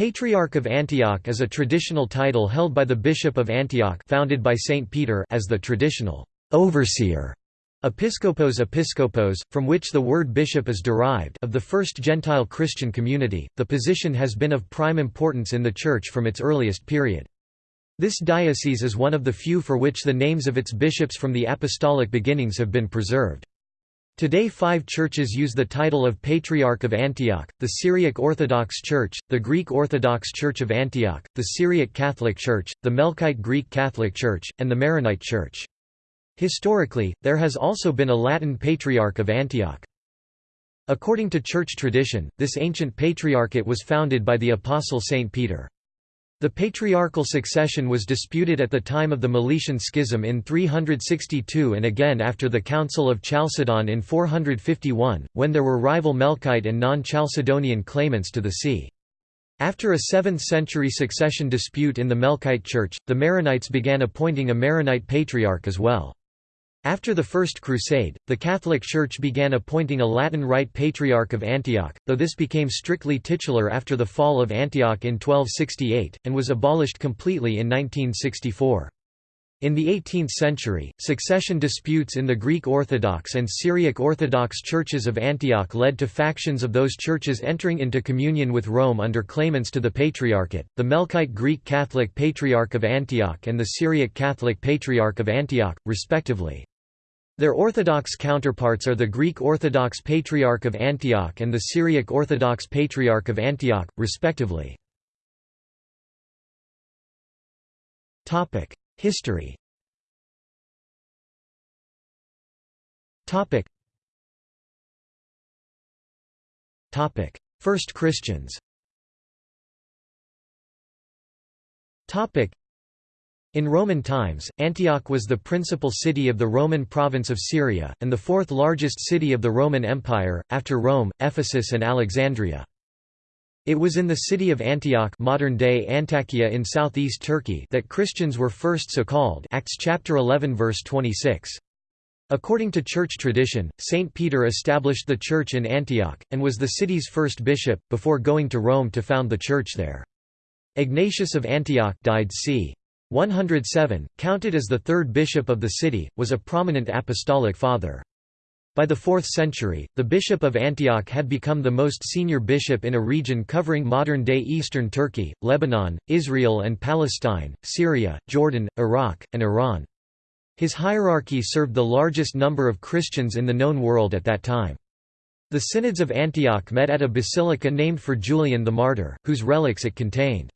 Patriarch of Antioch is a traditional title held by the Bishop of Antioch founded by Saint Peter as the traditional overseer Episkopos Episkopos, from which the word bishop is derived of the first Gentile Christian community, the position has been of prime importance in the Church from its earliest period. This diocese is one of the few for which the names of its bishops from the apostolic beginnings have been preserved. Today five churches use the title of Patriarch of Antioch, the Syriac Orthodox Church, the Greek Orthodox Church of Antioch, the Syriac Catholic Church, the Melkite Greek Catholic Church, and the Maronite Church. Historically, there has also been a Latin Patriarch of Antioch. According to church tradition, this ancient patriarchate was founded by the Apostle Saint Peter. The patriarchal succession was disputed at the time of the Meletian Schism in 362 and again after the Council of Chalcedon in 451, when there were rival Melkite and non-Chalcedonian claimants to the see. After a 7th-century succession dispute in the Melkite Church, the Maronites began appointing a Maronite patriarch as well. After the First Crusade, the Catholic Church began appointing a Latin Rite Patriarch of Antioch, though this became strictly titular after the fall of Antioch in 1268, and was abolished completely in 1964. In the 18th century, succession disputes in the Greek Orthodox and Syriac Orthodox churches of Antioch led to factions of those churches entering into communion with Rome under claimants to the Patriarchate, the Melkite Greek Catholic Patriarch of Antioch and the Syriac Catholic Patriarch of Antioch, respectively. Their Orthodox counterparts are the Greek Orthodox Patriarch of Antioch and the Syriac Orthodox Patriarch of Antioch, respectively. History First Christians in Roman times, Antioch was the principal city of the Roman province of Syria, and the fourth largest city of the Roman Empire, after Rome, Ephesus and Alexandria. It was in the city of Antioch modern-day Antakya in southeast Turkey that Christians were first so called Acts chapter 11 verse 26. According to church tradition, Saint Peter established the church in Antioch, and was the city's first bishop, before going to Rome to found the church there. Ignatius of Antioch died c. 107, counted as the third bishop of the city, was a prominent apostolic father. By the 4th century, the bishop of Antioch had become the most senior bishop in a region covering modern-day eastern Turkey, Lebanon, Israel and Palestine, Syria, Jordan, Iraq, and Iran. His hierarchy served the largest number of Christians in the known world at that time. The synods of Antioch met at a basilica named for Julian the Martyr, whose relics it contained.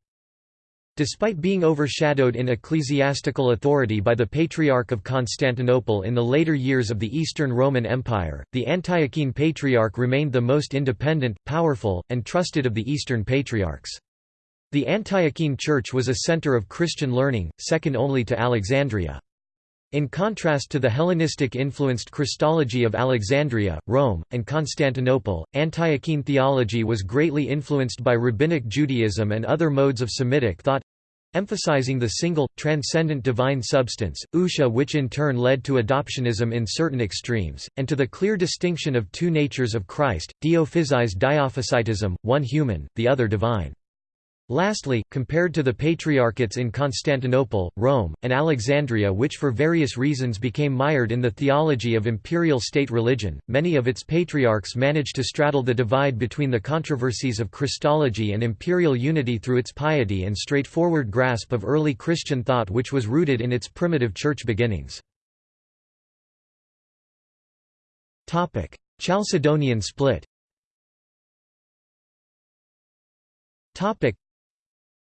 Despite being overshadowed in ecclesiastical authority by the Patriarch of Constantinople in the later years of the Eastern Roman Empire, the Antiochene Patriarch remained the most independent, powerful, and trusted of the Eastern Patriarchs. The Antiochene Church was a center of Christian learning, second only to Alexandria. In contrast to the Hellenistic-influenced Christology of Alexandria, Rome, and Constantinople, Antiochene theology was greatly influenced by Rabbinic Judaism and other modes of Semitic thought, emphasizing the single, transcendent divine substance, ousia which in turn led to adoptionism in certain extremes, and to the clear distinction of two natures of Christ, diophysized diophysitism, one human, the other divine. Lastly, compared to the patriarchates in Constantinople, Rome, and Alexandria which for various reasons became mired in the theology of imperial state religion, many of its patriarchs managed to straddle the divide between the controversies of Christology and imperial unity through its piety and straightforward grasp of early Christian thought which was rooted in its primitive church beginnings. Chalcedonian split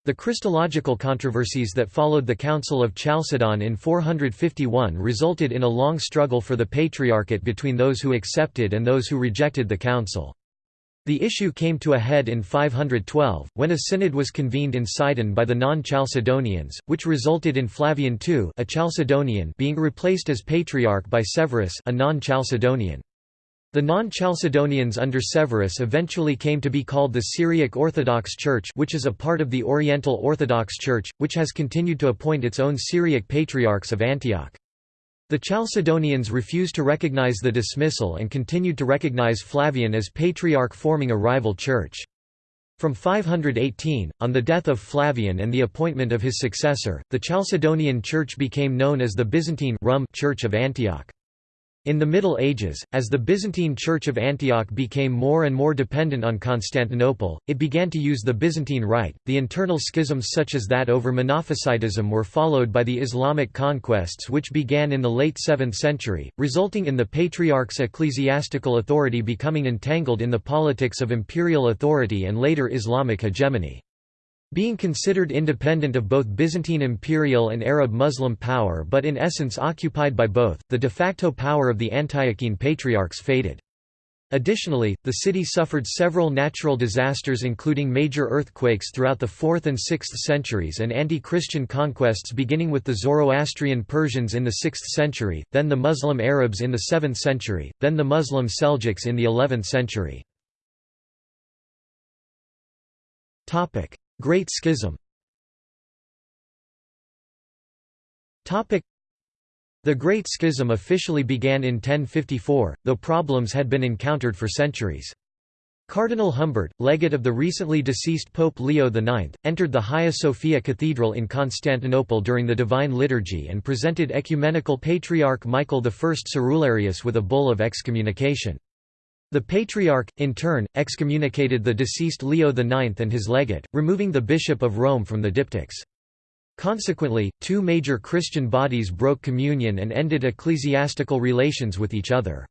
the Christological controversies that followed the Council of Chalcedon in 451 resulted in a long struggle for the Patriarchate between those who accepted and those who rejected the council. The issue came to a head in 512, when a synod was convened in Sidon by the non-Chalcedonians, which resulted in Flavian II a Chalcedonian being replaced as Patriarch by Severus a non-Chalcedonian. The non-Chalcedonians under Severus eventually came to be called the Syriac Orthodox Church which is a part of the Oriental Orthodox Church, which has continued to appoint its own Syriac Patriarchs of Antioch. The Chalcedonians refused to recognize the dismissal and continued to recognize Flavian as Patriarch forming a rival church. From 518, on the death of Flavian and the appointment of his successor, the Chalcedonian Church became known as the Byzantine Rum Church of Antioch. In the Middle Ages, as the Byzantine Church of Antioch became more and more dependent on Constantinople, it began to use the Byzantine Rite. The internal schisms such as that over Monophysitism were followed by the Islamic conquests which began in the late 7th century, resulting in the Patriarch's ecclesiastical authority becoming entangled in the politics of imperial authority and later Islamic hegemony. Being considered independent of both Byzantine imperial and Arab Muslim power but in essence occupied by both, the de facto power of the Antiochene patriarchs faded. Additionally, the city suffered several natural disasters including major earthquakes throughout the 4th and 6th centuries and anti-Christian conquests beginning with the Zoroastrian Persians in the 6th century, then the Muslim Arabs in the 7th century, then the Muslim Seljuks in the 11th century. Great Schism The Great Schism officially began in 1054, though problems had been encountered for centuries. Cardinal Humbert, legate of the recently deceased Pope Leo IX, entered the Hagia Sophia Cathedral in Constantinople during the Divine Liturgy and presented Ecumenical Patriarch Michael I Cerularius with a bull of excommunication. The Patriarch, in turn, excommunicated the deceased Leo IX and his legate, removing the Bishop of Rome from the diptychs. Consequently, two major Christian bodies broke communion and ended ecclesiastical relations with each other.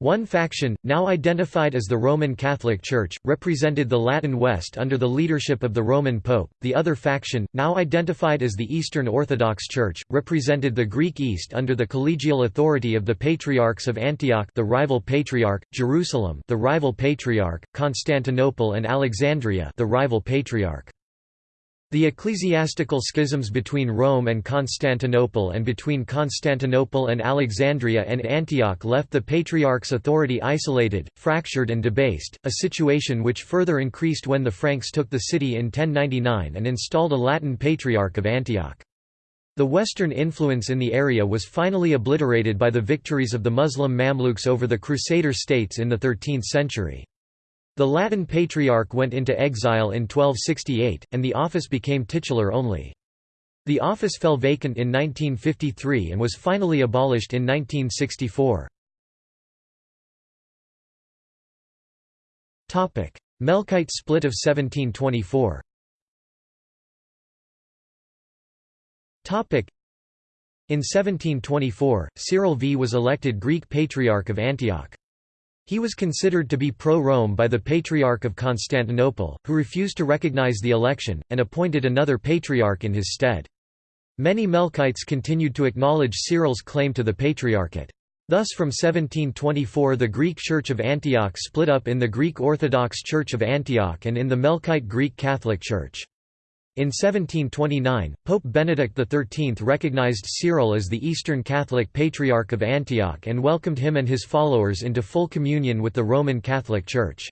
One faction, now identified as the Roman Catholic Church, represented the Latin West under the leadership of the Roman Pope, the other faction, now identified as the Eastern Orthodox Church, represented the Greek East under the collegial authority of the Patriarchs of Antioch the rival Patriarch, Jerusalem the rival Patriarch, Constantinople and Alexandria the rival Patriarch. The ecclesiastical schisms between Rome and Constantinople and between Constantinople and Alexandria and Antioch left the Patriarch's authority isolated, fractured and debased, a situation which further increased when the Franks took the city in 1099 and installed a Latin Patriarch of Antioch. The Western influence in the area was finally obliterated by the victories of the Muslim Mamluks over the Crusader states in the 13th century. The Latin Patriarch went into exile in 1268, and the office became titular only. The office fell vacant in 1953 and was finally abolished in 1964. Melkite split of 1724 In 1724, Cyril V was elected Greek Patriarch of Antioch. He was considered to be pro-Rome by the Patriarch of Constantinople, who refused to recognize the election, and appointed another patriarch in his stead. Many Melkites continued to acknowledge Cyril's claim to the Patriarchate. Thus from 1724 the Greek Church of Antioch split up in the Greek Orthodox Church of Antioch and in the Melkite Greek Catholic Church. In 1729, Pope Benedict XIII recognized Cyril as the Eastern Catholic Patriarch of Antioch and welcomed him and his followers into full communion with the Roman Catholic Church.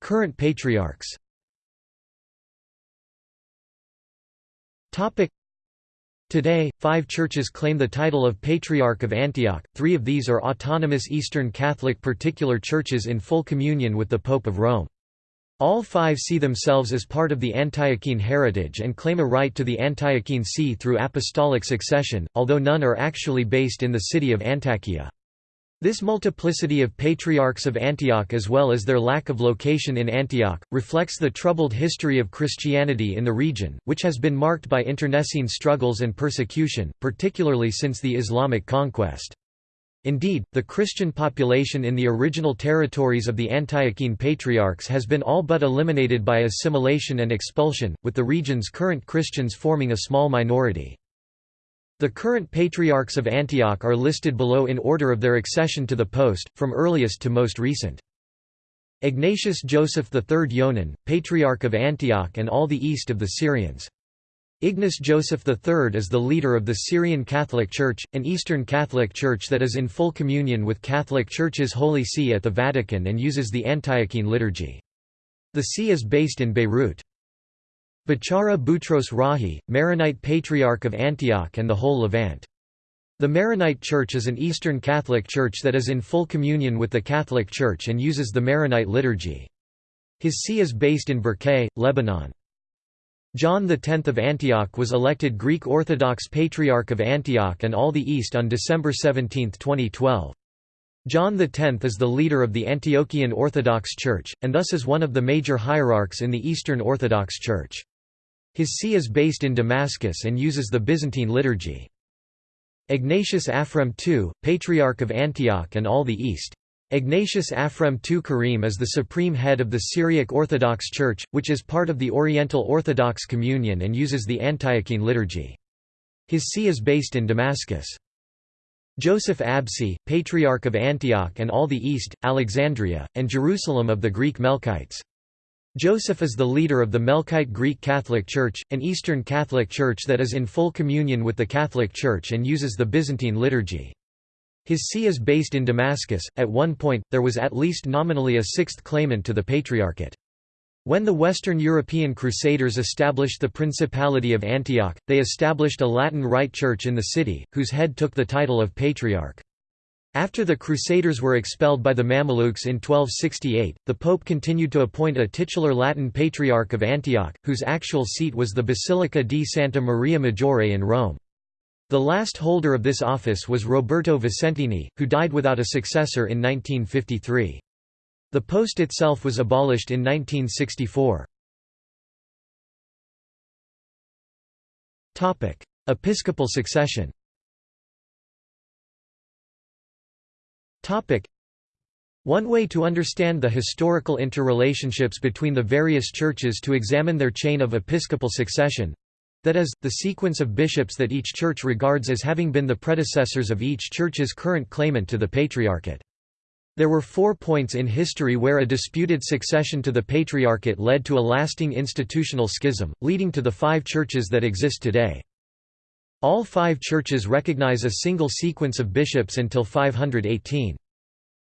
Current patriarchs Today, five churches claim the title of Patriarch of Antioch, three of these are autonomous Eastern Catholic particular churches in full communion with the Pope of Rome. All five see themselves as part of the Antiochene heritage and claim a right to the Antiochene see through apostolic succession, although none are actually based in the city of Antakya. This multiplicity of patriarchs of Antioch as well as their lack of location in Antioch, reflects the troubled history of Christianity in the region, which has been marked by internecine struggles and persecution, particularly since the Islamic conquest. Indeed, the Christian population in the original territories of the Antiochene Patriarchs has been all but eliminated by assimilation and expulsion, with the region's current Christians forming a small minority. The current Patriarchs of Antioch are listed below in order of their accession to the post, from earliest to most recent. Ignatius Joseph III Yonan, Patriarch of Antioch and all the east of the Syrians. Ignace Joseph III is the leader of the Syrian Catholic Church, an Eastern Catholic Church that is in full communion with Catholic Church's Holy See at the Vatican and uses the Antiochene liturgy. The see is based in Beirut. Bechara Boutros Rahi, Maronite Patriarch of Antioch and the whole Levant. The Maronite Church is an Eastern Catholic church that is in full communion with the Catholic Church and uses the Maronite liturgy. His see is based in Bkerké, Lebanon. John X of Antioch was elected Greek Orthodox Patriarch of Antioch and all the East on December 17, 2012. John X is the leader of the Antiochian Orthodox Church, and thus is one of the major hierarchs in the Eastern Orthodox Church. His see is based in Damascus and uses the Byzantine liturgy. Ignatius Aphrem II, Patriarch of Antioch and all the East. Ignatius Aphrem II Karim is the supreme head of the Syriac Orthodox Church, which is part of the Oriental Orthodox Communion and uses the Antiochene liturgy. His see is based in Damascus. Joseph Absi, Patriarch of Antioch and all the East, Alexandria, and Jerusalem of the Greek Melkites. Joseph is the leader of the Melkite Greek Catholic Church, an Eastern Catholic Church that is in full communion with the Catholic Church and uses the Byzantine liturgy. His see is based in Damascus. At one point, there was at least nominally a sixth claimant to the Patriarchate. When the Western European Crusaders established the Principality of Antioch, they established a Latin Rite church in the city, whose head took the title of Patriarch. After the Crusaders were expelled by the Mamelukes in 1268, the Pope continued to appoint a titular Latin Patriarch of Antioch, whose actual seat was the Basilica di Santa Maria Maggiore in Rome. The last holder of this office was Roberto Vicentini, who died without a successor in 1953. The post itself was abolished in 1964. Episcopal succession One way to understand the historical interrelationships between the various churches to examine their chain of episcopal succession—that is, the sequence of bishops that each church regards as having been the predecessors of each church's current claimant to the Patriarchate. There were four points in history where a disputed succession to the Patriarchate led to a lasting institutional schism, leading to the five churches that exist today. All five churches recognize a single sequence of bishops until 518.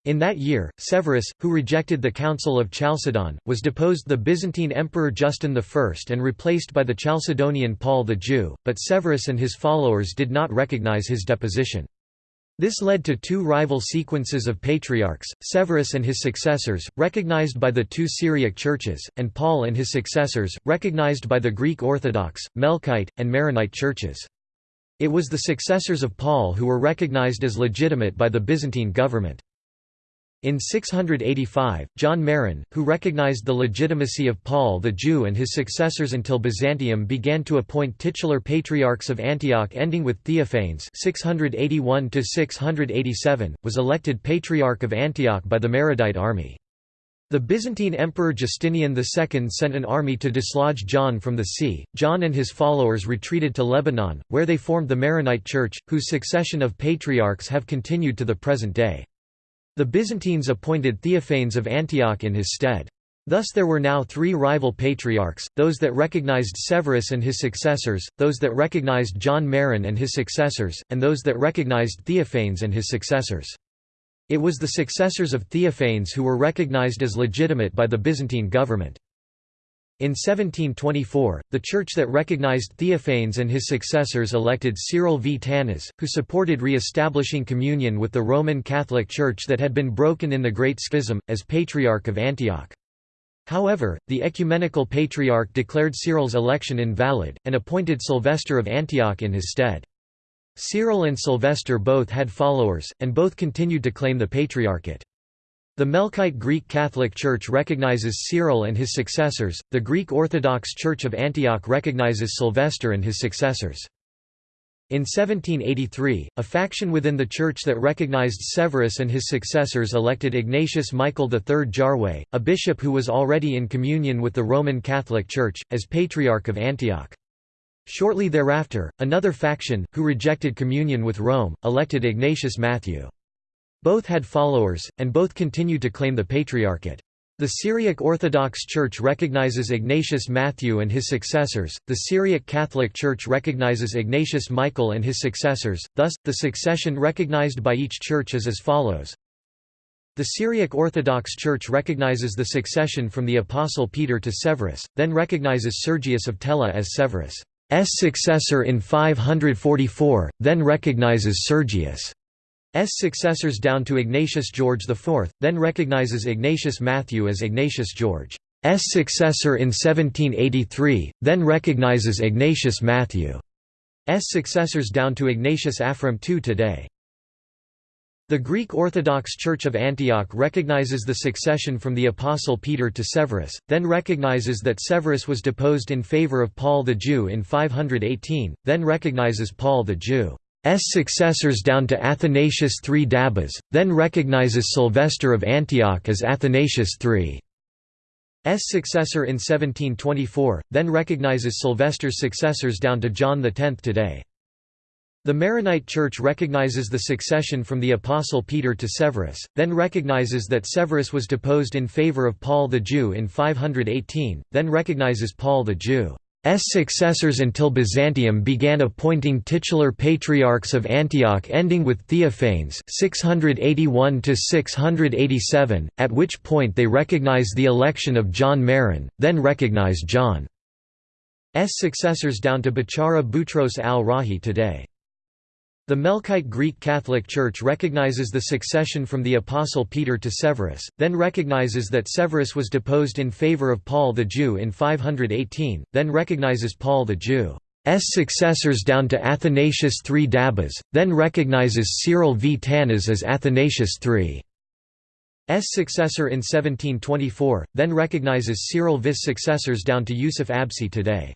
In that year, Severus, who rejected the Council of Chalcedon, was deposed the Byzantine Emperor Justin I and replaced by the Chalcedonian Paul the Jew, but Severus and his followers did not recognize his deposition. This led to two rival sequences of patriarchs, Severus and his successors, recognized by the two Syriac churches, and Paul and his successors, recognized by the Greek Orthodox, Melkite, and Maronite churches. It was the successors of Paul who were recognized as legitimate by the Byzantine government. In 685, John Maron, who recognized the legitimacy of Paul the Jew and his successors until Byzantium began to appoint titular patriarchs of Antioch ending with Theophanes 681 was elected Patriarch of Antioch by the Maronite army. The Byzantine Emperor Justinian II sent an army to dislodge John from the see. John and his followers retreated to Lebanon, where they formed the Maronite Church, whose succession of patriarchs have continued to the present day. The Byzantines appointed Theophanes of Antioch in his stead. Thus there were now three rival patriarchs, those that recognized Severus and his successors, those that recognized John Maron and his successors, and those that recognized Theophanes and his successors. It was the successors of Theophanes who were recognized as legitimate by the Byzantine government. In 1724, the church that recognized Theophanes and his successors elected Cyril V. Tanas, who supported re-establishing communion with the Roman Catholic Church that had been broken in the Great Schism, as Patriarch of Antioch. However, the Ecumenical Patriarch declared Cyril's election invalid, and appointed Sylvester of Antioch in his stead. Cyril and Sylvester both had followers, and both continued to claim the Patriarchate. The Melkite Greek Catholic Church recognizes Cyril and his successors, the Greek Orthodox Church of Antioch recognizes Sylvester and his successors. In 1783, a faction within the church that recognized Severus and his successors elected Ignatius Michael III Jarway, a bishop who was already in communion with the Roman Catholic Church, as Patriarch of Antioch. Shortly thereafter, another faction, who rejected communion with Rome, elected Ignatius Matthew. Both had followers, and both continued to claim the Patriarchate. The Syriac Orthodox Church recognizes Ignatius Matthew and his successors, the Syriac Catholic Church recognizes Ignatius Michael and his successors, thus, the succession recognized by each church is as follows. The Syriac Orthodox Church recognizes the succession from the Apostle Peter to Severus, then recognizes Sergius of Tella as Severus' successor in 544, then recognizes Sergius' successors down to Ignatius George IV, then recognizes Ignatius Matthew as Ignatius George's successor in 1783, then recognizes Ignatius Matthew's successors down to Ignatius Aphrem II today. The Greek Orthodox Church of Antioch recognizes the succession from the Apostle Peter to Severus, then recognizes that Severus was deposed in favor of Paul the Jew in 518, then recognizes Paul the Jew's successors down to Athanasius III Dabbas, then recognizes Sylvester of Antioch as Athanasius III's successor in 1724, then recognizes Sylvester's successors down to John X today. The Maronite Church recognizes the succession from the Apostle Peter to Severus, then recognizes that Severus was deposed in favor of Paul the Jew in 518, then recognizes Paul the Jew's successors until Byzantium began appointing titular patriarchs of Antioch ending with Theophanes 681 at which point they recognize the election of John Maron, then recognize John's successors down to Bechara Boutros al-Rahi today. The Melkite Greek Catholic Church recognizes the succession from the Apostle Peter to Severus, then recognizes that Severus was deposed in favor of Paul the Jew in 518, then recognizes Paul the Jew's successors down to Athanasius III Dabbas, then recognizes Cyril V. Tanas as Athanasius III's successor in 1724, then recognizes Cyril V's successors down to Yusuf Absi today.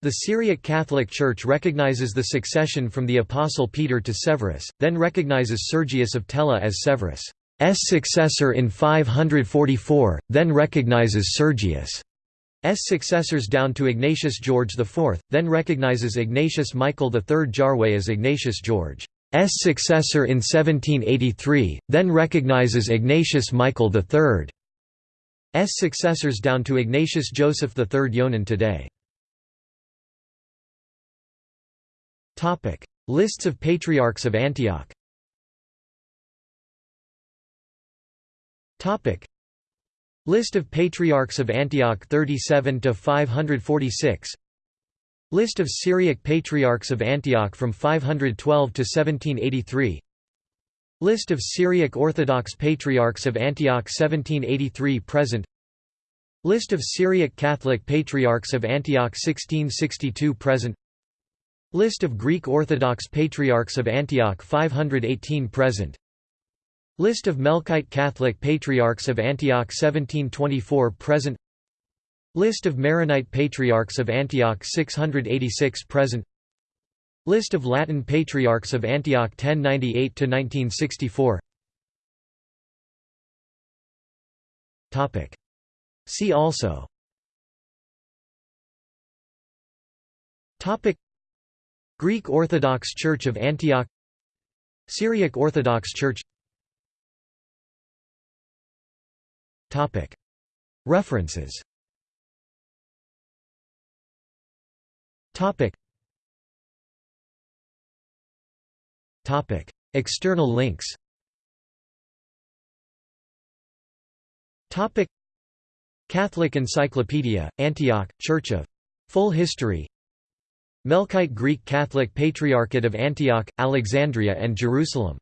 The Syriac Catholic Church recognizes the succession from the Apostle Peter to Severus, then recognizes Sergius of Tella as Severus' successor in 544, then recognizes Sergius' successors down to Ignatius George IV, then recognizes Ignatius Michael III Jarway as Ignatius George's successor in 1783, then recognizes Ignatius Michael III's successors down to Ignatius Joseph III Yonan today. Topic: Lists of patriarchs of Antioch. Topic: List of patriarchs of Antioch 37 to 546. List of Syriac patriarchs of Antioch from 512 to 1783. List of Syriac Orthodox patriarchs of Antioch 1783 present. List of Syriac Catholic patriarchs of Antioch 1662 present. List of Greek Orthodox Patriarchs of Antioch 518 present. List of Melkite Catholic Patriarchs of Antioch 1724 present. List of Maronite Patriarchs of Antioch 686 present. List of Latin Patriarchs of Antioch 1098–1964 See also Greek Orthodox Church of Antioch Syriac Orthodox Church. References. External links. Catholic Encyclopedia, Antioch, Church of Full History Melkite Greek Catholic Patriarchate of Antioch, Alexandria and Jerusalem